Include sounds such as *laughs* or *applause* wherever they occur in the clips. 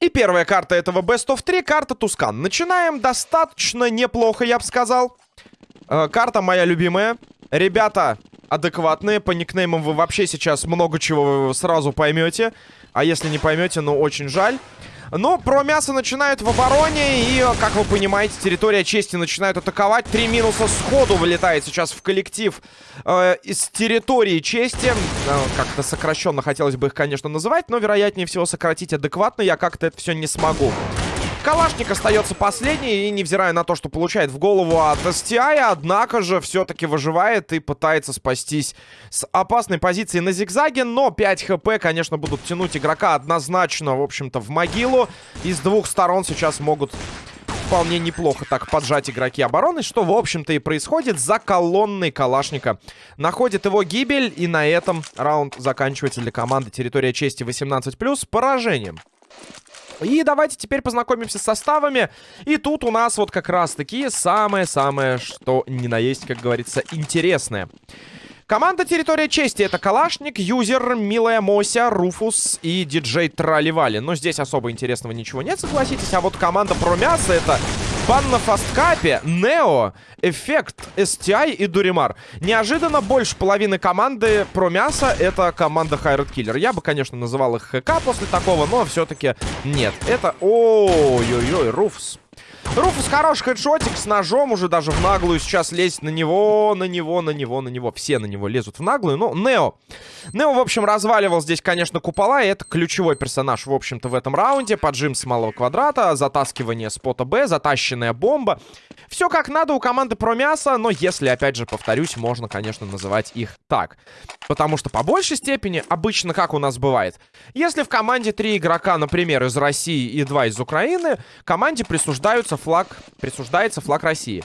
И первая карта этого Best of 3, карта Тускан. Начинаем достаточно неплохо, я бы сказал. Э, карта моя любимая. Ребята адекватные, по никнеймам вы вообще сейчас много чего сразу поймете. А если не поймете, ну очень жаль. Но про мясо начинают в обороне. И, как вы понимаете, территория чести начинают атаковать. Три минуса сходу вылетает сейчас в коллектив э, из территории чести. Э, как-то сокращенно хотелось бы их, конечно, называть. Но, вероятнее всего, сократить адекватно я как-то это все не смогу. Калашник остается последний, и невзирая на то, что получает в голову от STI, однако же все-таки выживает и пытается спастись с опасной позиции на зигзаге, но 5 хп, конечно, будут тянуть игрока однозначно, в общем-то, в могилу. И с двух сторон сейчас могут вполне неплохо так поджать игроки обороны, что, в общем-то, и происходит за колонной Калашника. Находит его гибель, и на этом раунд заканчивается для команды «Территория чести 18+,» поражением. И давайте теперь познакомимся с составами. И тут у нас вот как раз-таки самое-самое, что ни на есть, как говорится, интересное. Команда «Территория чести» — это Калашник, Юзер, Милая Мося, Руфус и диджей Траливали. Но здесь особо интересного ничего нет, согласитесь. А вот команда Промяса — это Бан на фасткапе, Нео, Эффект, STI и Дуримар. Неожиданно больше половины команды про мясо это команда Хайред Киллер. Я бы, конечно, называл их ХК после такого, но все-таки нет. Это... Ой-ой-ой, Руфс. Руфус хороший хедшотик с ножом уже даже в наглую сейчас лезть на него, на него, на него, на него. Все на него лезут в наглую. Ну, Нео. Нео, в общем, разваливал здесь, конечно, купола. И это ключевой персонаж, в общем-то, в этом раунде. Поджим с малого квадрата, затаскивание спота Б, затащенная бомба. Все как надо у команды про мясо, но если, опять же, повторюсь, можно, конечно, называть их так. Потому что по большей степени, обычно как у нас бывает, если в команде три игрока, например, из России и два из Украины, команде присуждаются флаг, присуждается флаг России.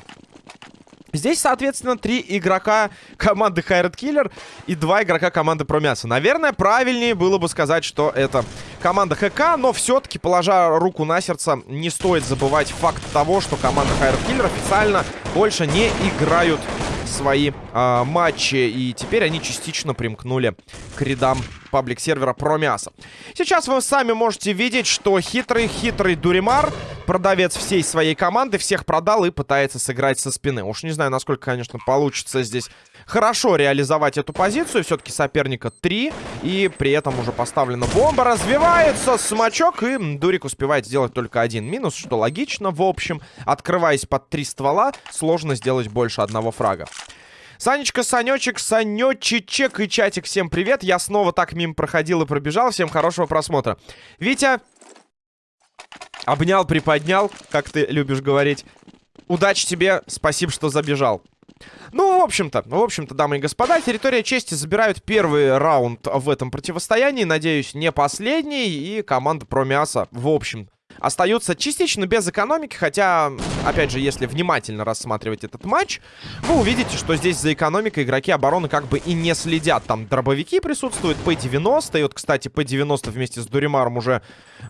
Здесь, соответственно, три игрока команды Хайред Киллер и два игрока команды Промяса. Наверное, правильнее было бы сказать, что это команда ХК, но все-таки, положа руку на сердце, не стоит забывать факт того, что команда Хайред Киллер официально больше не играют свои э, матчи. И теперь они частично примкнули к рядам паблик-сервера Промяса. Сейчас вы сами можете видеть, что хитрый-хитрый Дуримар, продавец всей своей команды, всех продал и пытается сыграть со спины. Уж не знаю, насколько, конечно, получится здесь хорошо реализовать эту позицию. Все-таки соперника 3. И при этом уже поставлена бомба. Развивается смачок. И Дурик успевает сделать только один минус, что логично. В общем, открываясь под три ствола, сложно сделать больше одного фрага. Санечка, Санечек, Санечечек и чатик, всем привет. Я снова так мимо проходил и пробежал. Всем хорошего просмотра. Витя, обнял, приподнял, как ты любишь говорить. Удачи тебе, спасибо, что забежал. Ну, в общем-то, в общем-то, дамы и господа, территория чести забирают первый раунд в этом противостоянии. Надеюсь, не последний. И команда про мясо, в общем, остаются частично без экономики, хотя, опять же, если внимательно рассматривать этот матч, вы увидите, что здесь за экономикой игроки обороны как бы и не следят. Там дробовики присутствуют, P90, и вот, кстати, P90 вместе с Дуримаром уже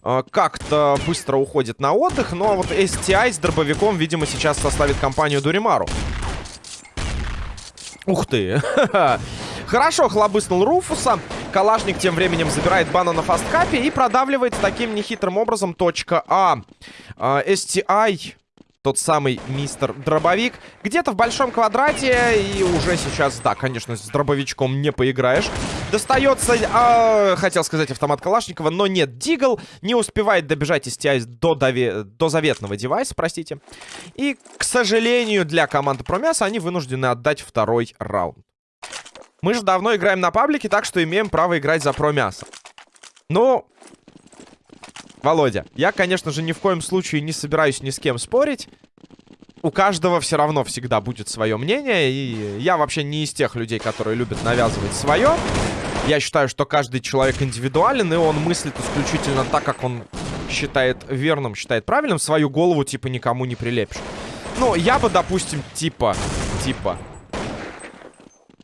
э, как-то быстро уходит на отдых, но вот STI с дробовиком, видимо, сейчас составит компанию Дуримару. Ух ты! *laughs* Хорошо хлобыснул Руфуса. Калашник тем временем забирает бана на фасткапе и продавливает таким нехитрым образом точка А. STI, тот самый мистер Дробовик, где-то в большом квадрате. И уже сейчас, да, конечно, с дробовичком не поиграешь. Достается, э, хотел сказать, автомат Калашникова, но нет. Дигл не успевает добежать STI до, дове до заветного девайса, простите. И, к сожалению, для команды Промяса они вынуждены отдать второй раунд. Мы же давно играем на паблике, так что имеем право играть за про мясо. Ну, Володя, я, конечно же, ни в коем случае не собираюсь ни с кем спорить. У каждого все равно всегда будет свое мнение. И я вообще не из тех людей, которые любят навязывать свое. Я считаю, что каждый человек индивидуален, и он мыслит исключительно так, как он считает верным, считает правильным. Свою голову, типа, никому не прилепишь. Ну, я бы, допустим, типа, типа,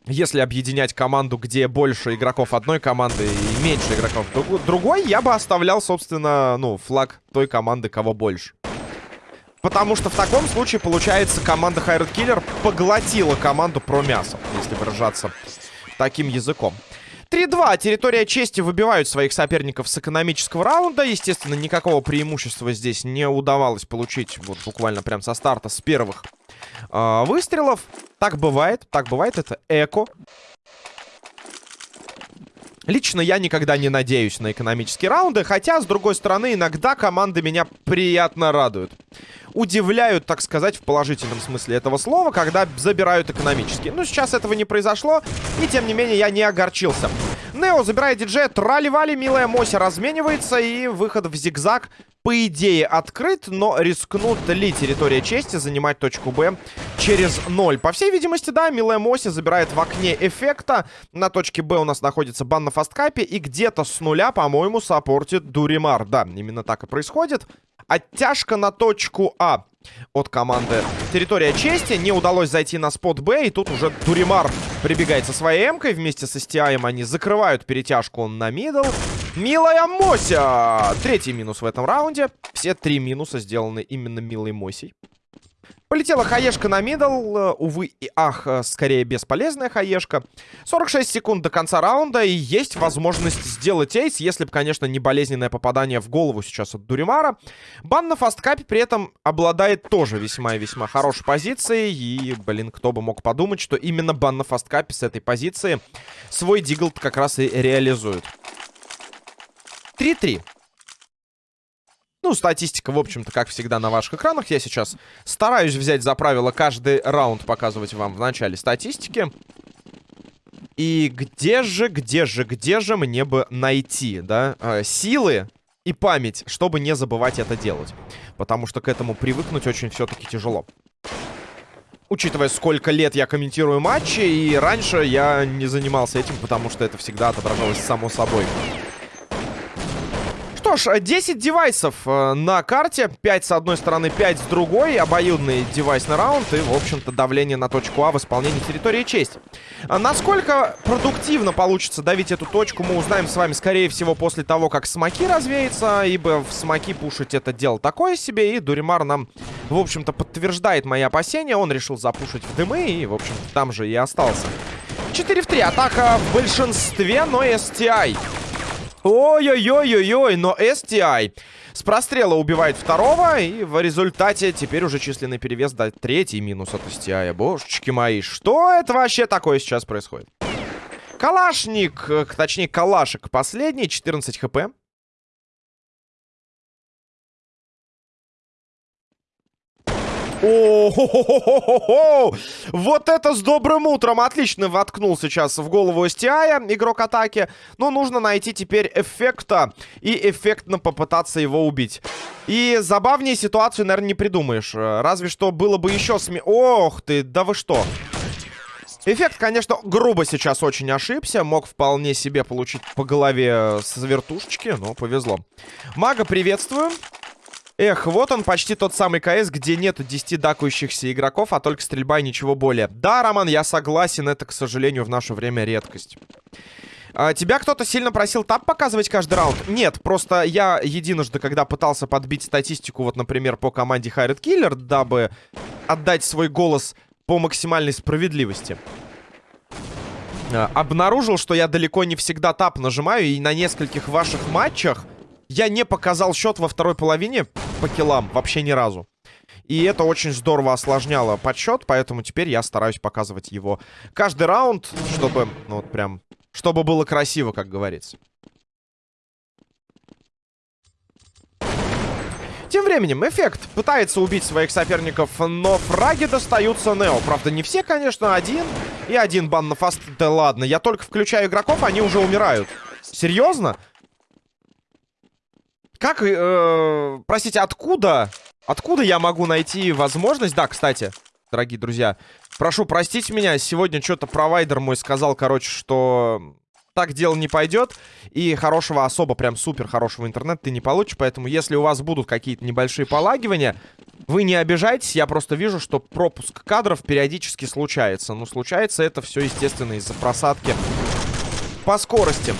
если объединять команду, где больше игроков одной команды и меньше игроков другой, я бы оставлял, собственно, ну, флаг той команды, кого больше. Потому что в таком случае, получается, команда Хайред Киллер поглотила команду про мясо, если выражаться таким языком. 3-2. Территория чести выбивают своих соперников с экономического раунда. Естественно, никакого преимущества здесь не удавалось получить вот буквально прям со старта, с первых э, выстрелов. Так бывает, так бывает. Это эко. Лично я никогда не надеюсь на экономические раунды, хотя, с другой стороны, иногда команды меня приятно радуют. Удивляют, так сказать, в положительном смысле этого слова, когда забирают экономические. Но сейчас этого не произошло, и тем не менее я не огорчился. Нео забирает диджея, трали-вали, милая Мося разменивается, и выход в зигзаг по идее, открыт, но рискнут ли территория чести занимать точку Б через 0? По всей видимости, да, милая Моси забирает в окне эффекта. На точке Б у нас находится бан на фасткапе, и где-то с нуля, по-моему, саппортит Дуримар. Да, именно так и происходит. Оттяжка на точку А от команды Территория Чести. Не удалось зайти на спот Б, и тут уже Дуримар прибегает со своей эмкой. Вместе с STI они закрывают перетяжку на мидл. Милая Мося! Третий минус в этом раунде. Все три минуса сделаны именно Милой Мосей. Полетела хаешка на мидл. Э, увы и ах, э, скорее бесполезная хаешка. 46 секунд до конца раунда. И есть возможность сделать эйс, если бы, конечно, не болезненное попадание в голову сейчас от Дуримара. Бан на фасткапе при этом обладает тоже весьма и весьма хорошей позицией. И, блин, кто бы мог подумать, что именно бан на фасткапе с этой позиции свой диглд как раз и реализует. 3-3. Ну, статистика, в общем-то, как всегда на ваших экранах. Я сейчас стараюсь взять за правило каждый раунд показывать вам в начале статистики. И где же, где же, где же мне бы найти, да, э, силы и память, чтобы не забывать это делать. Потому что к этому привыкнуть очень все-таки тяжело. Учитывая, сколько лет я комментирую матчи, и раньше я не занимался этим, потому что это всегда отображалось само собой что ж, 10 девайсов э, на карте. 5 с одной стороны, 5 с другой. Обоюдный девайсный раунд. И, в общем-то, давление на точку А в исполнении территории честь. А насколько продуктивно получится давить эту точку, мы узнаем с вами, скорее всего, после того, как смоки развеется. Ибо в смоки пушить это дело такое себе. И Дуримар нам, в общем-то, подтверждает мои опасения. Он решил запушить в дымы. И, в общем-то, там же и остался. 4 в 3. Атака в большинстве, но STI Ой-ой-ой-ой-ой, но STI с прострела убивает второго, и в результате теперь уже численный перевес дает третий минус от STI. Божечки мои, что это вообще такое сейчас происходит? Калашник, э, точнее калашек последний, 14 хп. О, -хо -хо -хо Вот это с добрым утром! Отлично воткнул сейчас в голову STI игрок атаки. Но нужно найти теперь эффекта и эффектно попытаться его убить. И забавнее ситуацию, наверное, не придумаешь. Разве что было бы еще сме... Ох ты, да вы что? Эффект, конечно, грубо сейчас очень ошибся. Мог вполне себе получить по голове с вертушечки, но повезло. Мага, приветствую. Эх, вот он, почти тот самый КС, где нету 10 дакающихся игроков, а только стрельба и ничего более. Да, Роман, я согласен, это, к сожалению, в наше время редкость. А, тебя кто-то сильно просил тап показывать каждый раунд? Нет, просто я единожды, когда пытался подбить статистику, вот, например, по команде Хайред Киллер, дабы отдать свой голос по максимальной справедливости, а, обнаружил, что я далеко не всегда тап нажимаю, и на нескольких ваших матчах я не показал счет во второй половине по киллам вообще ни разу. И это очень здорово осложняло подсчет, поэтому теперь я стараюсь показывать его каждый раунд, чтобы, ну вот прям, чтобы было красиво, как говорится. Тем временем, Эффект пытается убить своих соперников, но фраги достаются Нео. Правда, не все, конечно, один. И один бан на фаст. Да ладно, я только включаю игроков, они уже умирают. Серьезно? Как, э, простите, откуда? Откуда я могу найти возможность? Да, кстати, дорогие друзья, прошу простить меня. Сегодня что-то провайдер мой сказал, короче, что так дело не пойдет. И хорошего, особо прям супер хорошего интернета ты не получишь. Поэтому, если у вас будут какие-то небольшие полагивания, вы не обижайтесь. Я просто вижу, что пропуск кадров периодически случается. Но случается это все, естественно, из-за просадки по скорости.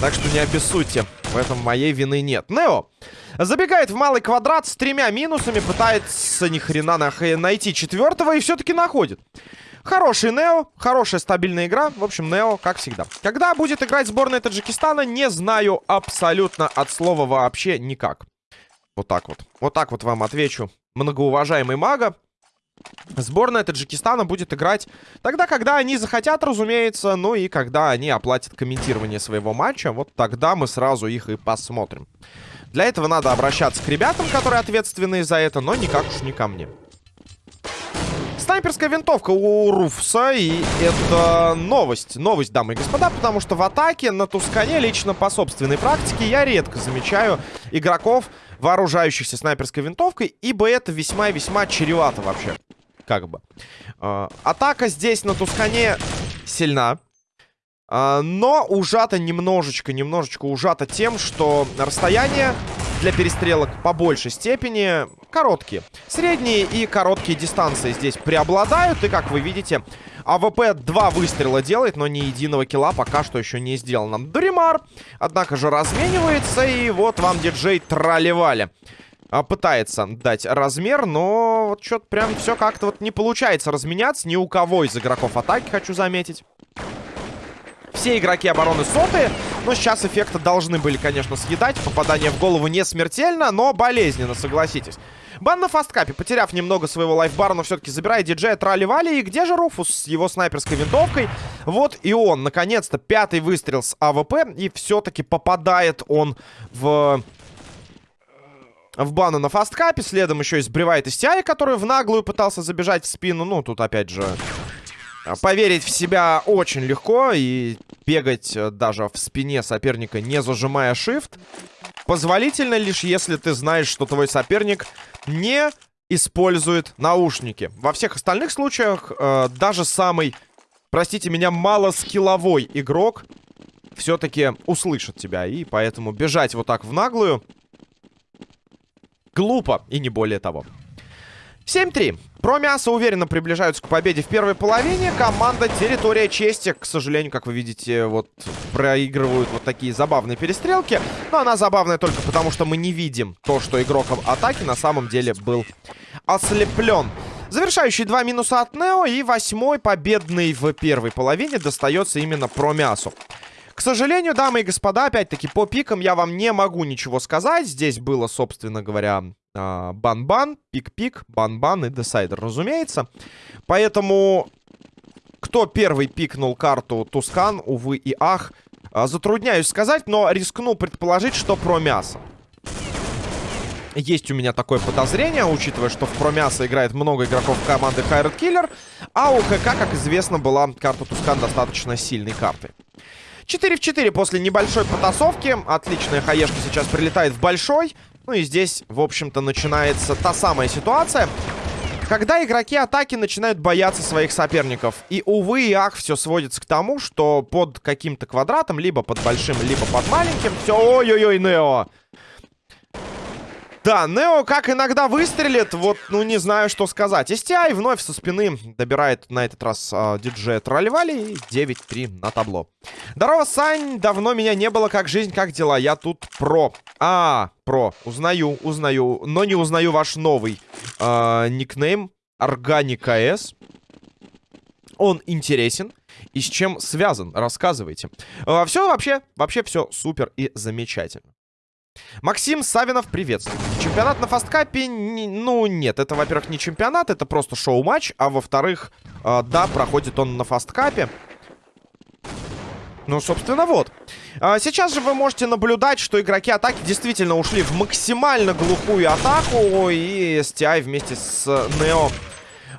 Так что не обессудьте. В этом моей вины нет. Нео забегает в малый квадрат с тремя минусами. Пытается ни хрена найти четвертого и все-таки находит. Хороший Нео, хорошая стабильная игра. В общем, Нео, как всегда. Когда будет играть сборная Таджикистана, не знаю абсолютно от слова вообще никак. Вот так вот. Вот так вот вам отвечу. Многоуважаемый мага. Сборная Таджикистана будет играть тогда, когда они захотят, разумеется. Ну и когда они оплатят комментирование своего матча. Вот тогда мы сразу их и посмотрим. Для этого надо обращаться к ребятам, которые ответственны за это, но никак уж не ко мне. Снайперская винтовка у Руфса, и это новость. Новость, дамы и господа, потому что в атаке на Тускане, лично по собственной практике, я редко замечаю игроков, вооружающихся снайперской винтовкой, ибо это весьма и весьма чревато вообще. Как бы. Э, атака здесь на Тускане сильна. Э, но ужата немножечко, немножечко ужата тем, что расстояние для перестрелок по большей степени короткие. Средние и короткие дистанции здесь преобладают. И, как вы видите, АВП два выстрела делает, но ни единого килла пока что еще не сделано. Дуримар, однако же, разменивается. И вот вам диджей Трали-Вали. А, пытается дать размен, но вот что-то прям все как-то вот не получается разменяться. Ни у кого из игроков атаки, хочу заметить. Все игроки обороны сотые, но сейчас эффекты должны были, конечно, съедать. Попадание в голову не смертельно, но болезненно, согласитесь. Бан на фасткапе, потеряв немного своего лайфбара, но все-таки забирает диджея Трали-Вали. И где же Руфус с его снайперской винтовкой? Вот и он, наконец-то, пятый выстрел с АВП. И все-таки попадает он в в бану на фасткапе. Следом еще и сбривает STI, который в наглую пытался забежать в спину. Ну, тут опять же а, поверить в себя очень легко и бегать э, даже в спине соперника, не зажимая shift, позволительно лишь если ты знаешь, что твой соперник не использует наушники. Во всех остальных случаях э, даже самый, простите меня, малоскилловой игрок все-таки услышит тебя. И поэтому бежать вот так в наглую глупо и не более того. 7-3. Про уверенно приближаются к победе в первой половине. Команда Территория Чести, к сожалению, как вы видите, вот проигрывают вот такие забавные перестрелки. Но она забавная только потому, что мы не видим то, что игрок атаки на самом деле был ослеплен. Завершающий два минуса от Нео и восьмой победный в первой половине достается именно про. К сожалению, дамы и господа, опять-таки по пикам я вам не могу ничего сказать. Здесь было, собственно говоря, а, бан-бан, пик-пик, бан-бан и десайдер, разумеется. Поэтому кто первый пикнул карту Тускан, увы и ах, а, затрудняюсь сказать, но рискну предположить, что про мясо. Есть у меня такое подозрение, учитывая, что в промясо играет много игроков команды Хайред Киллер, а у ХК, как известно, была карта Тускан достаточно сильной картой. 4 в 4 после небольшой потасовки. Отличная хаешка сейчас прилетает в большой. Ну и здесь, в общем-то, начинается та самая ситуация, когда игроки атаки начинают бояться своих соперников. И, увы и ах, все сводится к тому, что под каким-то квадратом, либо под большим, либо под маленьким, все, ой-ой-ой, Нео. Да, Нео как иногда выстрелит, вот, ну, не знаю, что сказать. STI вновь со спины добирает на этот раз э, диджея Тролливали и 9-3 на табло. Здорово, Сань, давно меня не было, как жизнь, как дела? Я тут про. А, про, узнаю, узнаю, но не узнаю ваш новый э, никнейм Органика С. Он интересен. И с чем связан? Рассказывайте. Э, все вообще, вообще все супер и замечательно. Максим Савинов, приветствую. Чемпионат на фасткапе, ну, нет, это, во-первых, не чемпионат, это просто шоу-матч, а во-вторых, э, да, проходит он на фасткапе. Ну, собственно, вот. А, сейчас же вы можете наблюдать, что игроки атаки действительно ушли в максимально глухую атаку, и STI вместе с Нео а,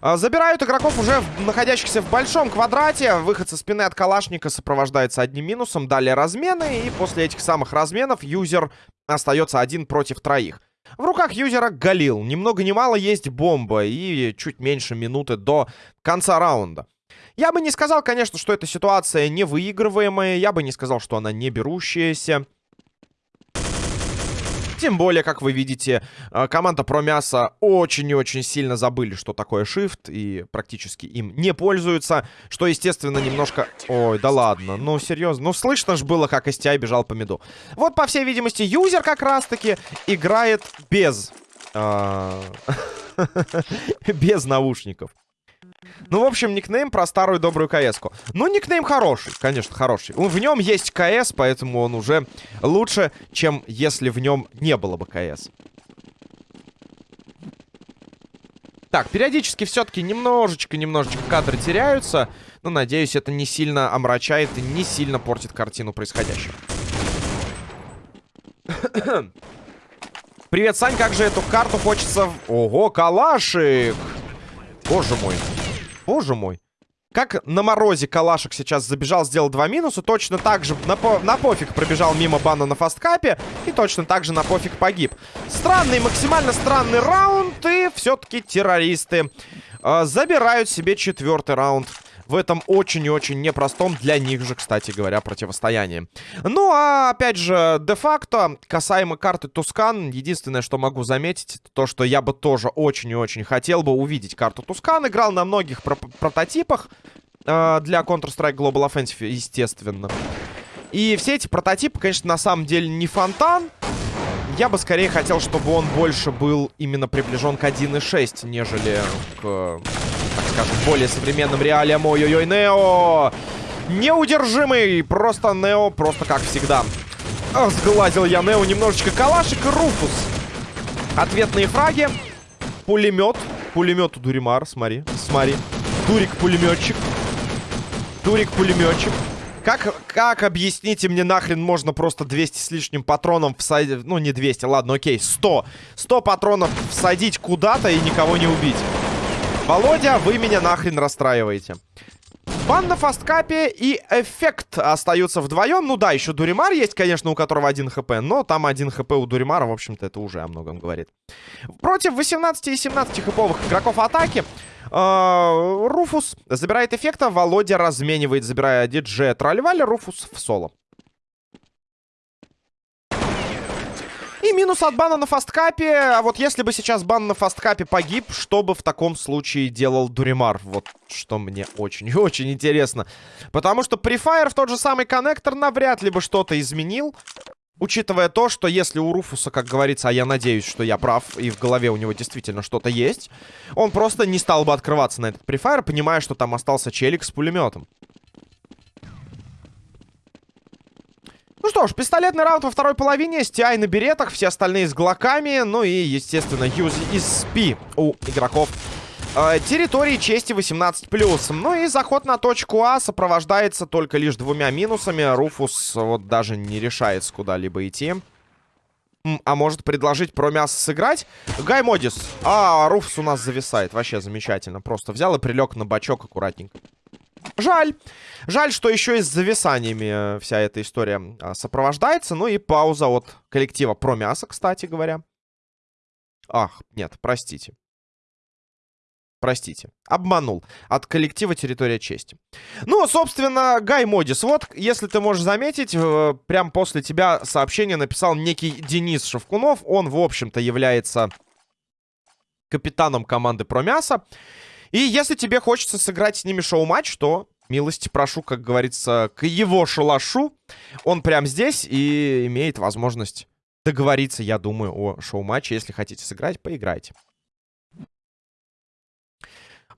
забирают игроков уже находящихся в большом квадрате. Выход со спины от Калашника сопровождается одним минусом. Далее размены. И после этих самых разменов юзер остается один против троих. В руках юзера Галил. Ни много ни мало есть бомба. И чуть меньше минуты до конца раунда. Я бы не сказал, конечно, что эта ситуация невыигрываемая. Я бы не сказал, что она не берущаяся. Тем более, как вы видите, э, команда про мясо очень и очень сильно забыли, что такое shift, и практически им не пользуются, что, естественно, немножко... Ой, да ладно, ну серьезно, ну слышно ж было, как STI бежал по миду. Вот, по всей видимости, юзер как раз-таки играет без... Э, *laughs* без наушников. Ну, в общем, никнейм про старую добрую КС-ку. Ну, никнейм хороший, конечно, хороший. В нем есть КС, поэтому он уже лучше, чем если в нем не было бы КС. Так, периодически все-таки немножечко-немножечко кадры теряются. Но, надеюсь, это не сильно омрачает и не сильно портит картину происходящего. Привет, Сань, как же эту карту хочется... Ого, калашик! Боже мой. Боже мой. Как на морозе Калашек сейчас забежал, сделал два минуса. Точно так же на, по на пофиг пробежал мимо бана на фасткапе. И точно так же на пофиг погиб. Странный, максимально странный раунд. И все-таки террористы э, забирают себе четвертый раунд в этом очень и очень непростом для них же, кстати говоря, противостоянии. Ну, а опять же, де-факто, касаемо карты Тускан, единственное, что могу заметить, то, что я бы тоже очень и очень хотел бы увидеть карту Тускан. Играл на многих про прототипах э, для Counter-Strike Global Offensive, естественно. И все эти прототипы, конечно, на самом деле не фонтан. Я бы скорее хотел, чтобы он больше был именно приближен к 1.6, нежели к скажем, более современным реалиям. Ой-ой-ой, Нео! Неудержимый! Просто Нео, просто как всегда. Ах, сглазил я Нео немножечко. Калашик и Руфус. Ответные фраги. Пулемет. Пулемет у Дуримар, смотри. Смотри. Дурик-пулеметчик. Дурик-пулеметчик. Как, как, объясните мне, нахрен можно просто 200 с лишним патроном всадить... Ну, не 200, ладно, окей, 100. 100 патронов всадить куда-то и никого не убить. Володя, вы меня нахрен расстраиваете. Бан на фасткапе и эффект остаются вдвоем. Ну да, еще Дуримар есть, конечно, у которого один хп. Но там один хп у Дуримара, в общем-то, это уже о многом говорит. Против 18 и 17 хповых игроков атаки э, Руфус забирает эффекта. Володя разменивает, забирая диджея Тролливаля. Руфус в соло. И минус от бана на фасткапе. А вот если бы сейчас бан на фасткапе погиб, что бы в таком случае делал Дуримар? Вот что мне очень-очень *laughs* интересно. Потому что Prefire в тот же самый коннектор навряд ли бы что-то изменил. Учитывая то, что если у Руфуса, как говорится, а я надеюсь, что я прав, и в голове у него действительно что-то есть, он просто не стал бы открываться на этот Prefire, понимая, что там остался челик с пулеметом. Ну что ж, пистолетный раунд во второй половине. STI на беретах, все остальные с глоками. Ну и, естественно, юз из спи у игроков э, территории чести 18+. Ну и заход на точку А сопровождается только лишь двумя минусами. Руфус вот даже не решается куда-либо идти. А может предложить про мясо сыграть? Гай Модис. А, Руфус у нас зависает. Вообще замечательно. Просто взял и прилег на бачок аккуратненько. Жаль. Жаль, что еще и с зависаниями э, вся эта история а, сопровождается. Ну и пауза от коллектива про мясо, кстати говоря. Ах, нет, простите. Простите, обманул. От коллектива «Территория чести». Ну, собственно, Гай Модис. Вот, если ты можешь заметить, прям после тебя сообщение написал некий Денис Шевкунов. Он, в общем-то, является капитаном команды «Про мясо». И если тебе хочется сыграть с ними шоу-матч, то милости прошу, как говорится, к его шалашу. Он прям здесь и имеет возможность договориться, я думаю, о шоу-матче. Если хотите сыграть, поиграйте.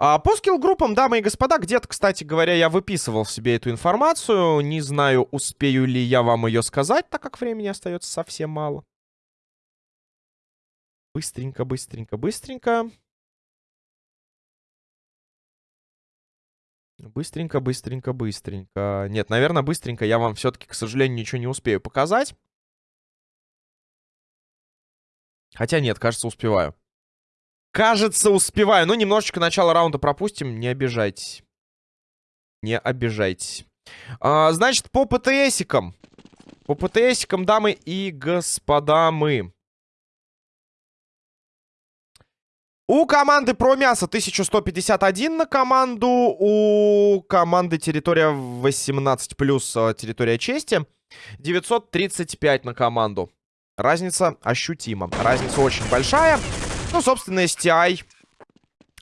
А, по скилл-группам, дамы и господа, где-то, кстати говоря, я выписывал себе эту информацию. Не знаю, успею ли я вам ее сказать, так как времени остается совсем мало. Быстренько, быстренько, быстренько. Быстренько, быстренько, быстренько. Нет, наверное, быстренько я вам все-таки, к сожалению, ничего не успею показать. Хотя нет, кажется, успеваю. Кажется, успеваю. Ну, немножечко начало раунда пропустим. Не обижайтесь. Не обижайтесь. А, значит, по ПТСикам. По ПТСикам, дамы и господа, мы У команды про мясо 1151 на команду. У команды территория 18 плюс э, территория чести 935 на команду. Разница ощутима. Разница очень большая. Ну, собственно, STI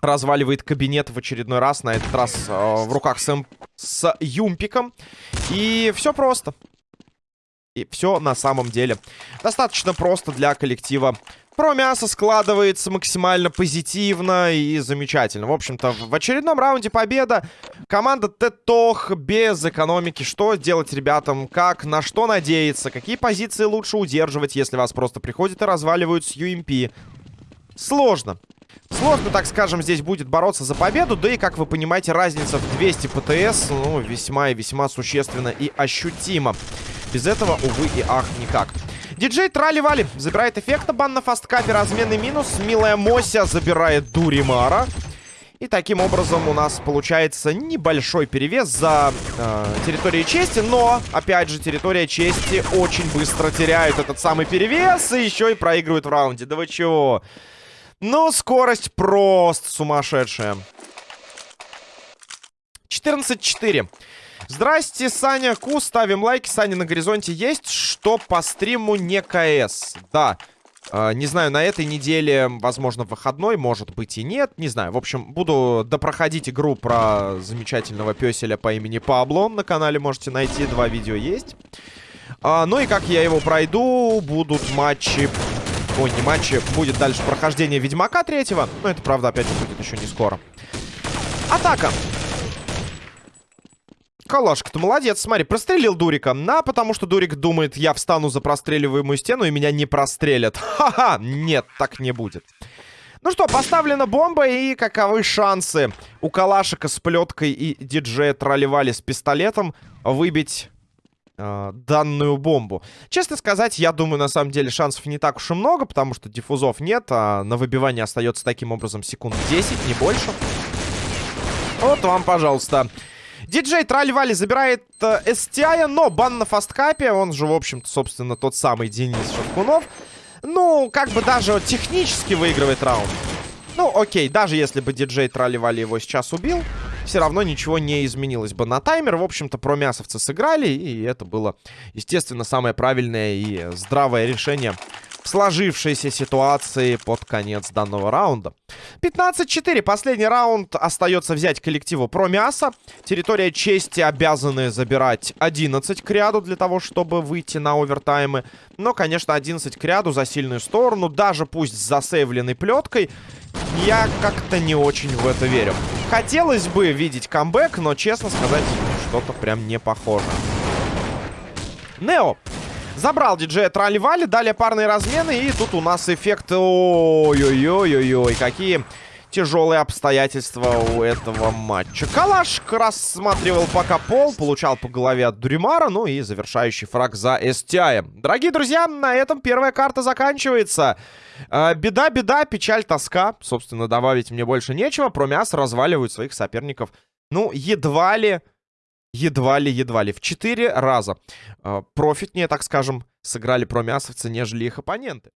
разваливает кабинет в очередной раз. На этот раз э, в руках с, с Юмпиком. И все просто. И все на самом деле достаточно просто для коллектива про мясо складывается максимально позитивно и замечательно. В общем-то, в очередном раунде победа. Команда Тетох без экономики. Что делать ребятам? Как? На что надеяться? Какие позиции лучше удерживать, если вас просто приходят и разваливают с UMP? Сложно. Сложно, так скажем, здесь будет бороться за победу. Да и, как вы понимаете, разница в 200 ПТС, ну, весьма и весьма существенно и ощутима. Без этого, увы и ах, никак. Диджей Трали-Вали забирает эффекта. Бан на фасткапе. Разменный минус. Милая Мося забирает Дуримара. И таким образом у нас получается небольшой перевес за э, территорией чести. Но, опять же, территория чести очень быстро теряет этот самый перевес. И еще и проигрывает в раунде. Да вы чего? Ну, скорость просто сумасшедшая. 14-4. Здрасте, Саня Ку, ставим лайки. Саня на горизонте есть, что по стриму не КС. Да, э, не знаю, на этой неделе, возможно, выходной, может быть и нет, не знаю. В общем, буду допроходить игру про замечательного песеля по имени Пабло. На канале можете найти, два видео есть. А, ну и как я его пройду, будут матчи... Ой, не матчи, будет дальше прохождение Ведьмака третьего. Но это, правда, опять же, будет еще не скоро. Атака! Калашка-то молодец, смотри, прострелил Дурика. На, потому что Дурик думает, я встану за простреливаемую стену и меня не прострелят. *laughs* Ха-ха, нет, так не будет. Ну что, поставлена бомба, и каковы шансы у Калашика с плеткой и диджея Тролливали с пистолетом выбить э, данную бомбу? Честно сказать, я думаю, на самом деле шансов не так уж и много, потому что диффузов нет, а на выбивание остается таким образом секунд 10, не больше. Вот вам, пожалуйста. Диджей Тральвали забирает э, STI, но бан на фасткапе. Он же, в общем-то, собственно, тот самый Денис Шевкунов. Ну, как бы даже технически выигрывает раунд. Ну, окей, даже если бы диджей Тралливали его сейчас убил, все равно ничего не изменилось бы на таймер. В общем-то, про мясовцы сыграли, и это было, естественно, самое правильное и здравое решение сложившейся ситуации под конец данного раунда. 15-4. Последний раунд остается взять коллективу про мясо. Территория чести обязаны забирать 11 к ряду для того, чтобы выйти на овертаймы. Но, конечно, 11 к ряду за сильную сторону. Даже пусть с засейвленной плеткой. Я как-то не очень в это верю. Хотелось бы видеть камбэк, но, честно сказать, что-то прям не похоже. Нео Забрал диджея Тролливали, далее парные размены, и тут у нас эффект... Ой-ой-ой-ой-ой, какие тяжелые обстоятельства у этого матча. Калашк рассматривал пока пол, получал по голове от Дуримара, ну и завершающий фраг за STI. Дорогие друзья, на этом первая карта заканчивается. Э, беда, беда, печаль, тоска. Собственно, добавить мне больше нечего. Промяс разваливают своих соперников. Ну, едва ли едва ли, едва ли в 4 раза э, профитнее, так скажем, сыграли промясовцы, нежели их оппоненты.